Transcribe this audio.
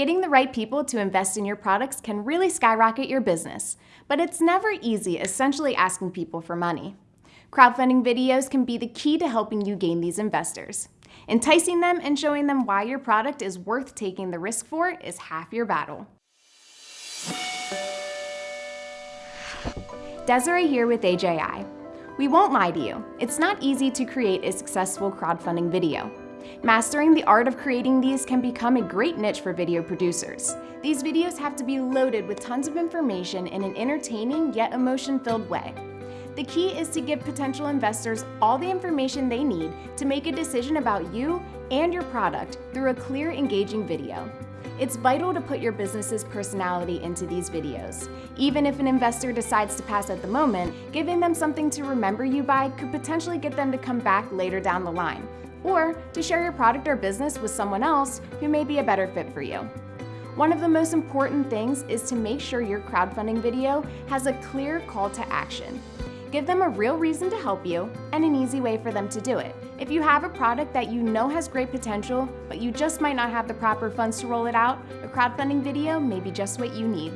Getting the right people to invest in your products can really skyrocket your business, but it's never easy essentially asking people for money. Crowdfunding videos can be the key to helping you gain these investors. Enticing them and showing them why your product is worth taking the risk for is half your battle. Desiree here with AJI. We won't lie to you, it's not easy to create a successful crowdfunding video. Mastering the art of creating these can become a great niche for video producers. These videos have to be loaded with tons of information in an entertaining yet emotion-filled way. The key is to give potential investors all the information they need to make a decision about you and your product through a clear, engaging video. It's vital to put your business's personality into these videos. Even if an investor decides to pass at the moment, giving them something to remember you by could potentially get them to come back later down the line, or to share your product or business with someone else who may be a better fit for you. One of the most important things is to make sure your crowdfunding video has a clear call to action. Give them a real reason to help you and an easy way for them to do it. If you have a product that you know has great potential, but you just might not have the proper funds to roll it out, a crowdfunding video may be just what you need.